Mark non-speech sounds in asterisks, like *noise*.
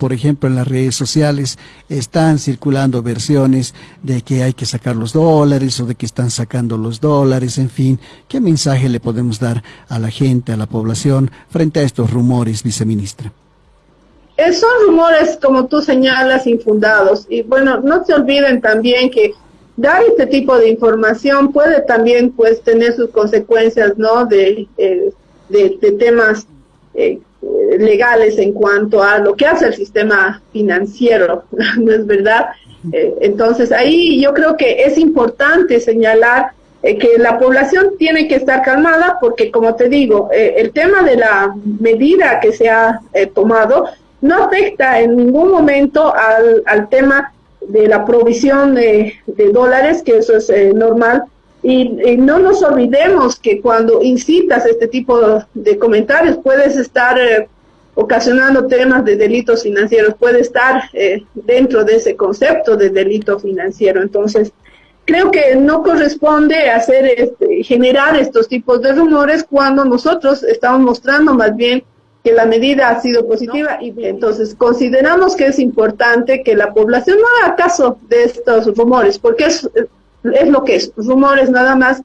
por ejemplo, en las redes sociales están circulando versiones de que hay que sacar los dólares o de que están sacando los dólares, en fin, ¿qué mensaje le podemos dar a la gente, a la población, frente a estos rumores, viceministra? Son rumores, como tú señalas, infundados. Y bueno, no se olviden también que dar este tipo de información puede también pues tener sus consecuencias, ¿no? De, eh, de, temas eh, legales en cuanto a lo que hace el sistema financiero, *laughs* ¿no es verdad? entonces ahí yo creo que es importante señalar que la población tiene que estar calmada porque como te digo, el tema de la medida que se ha tomado no afecta en ningún momento al, al tema de la provisión de, dólares, que eso es eh, normal. Y, no nos olvidemos que cuando incitas este tipo de, comentarios puedes estar eh, ocasionando temas de delitos financieros, puede estar eh, dentro de ese concepto de delito financiero. Entonces, creo que no corresponde hacer este, generar estos tipos de rumores cuando nosotros estamos mostrando más bien que la medida ha sido positiva y entonces consideramos que es importante que la población no haga caso de estos rumores, porque es, es lo que es, rumores nada más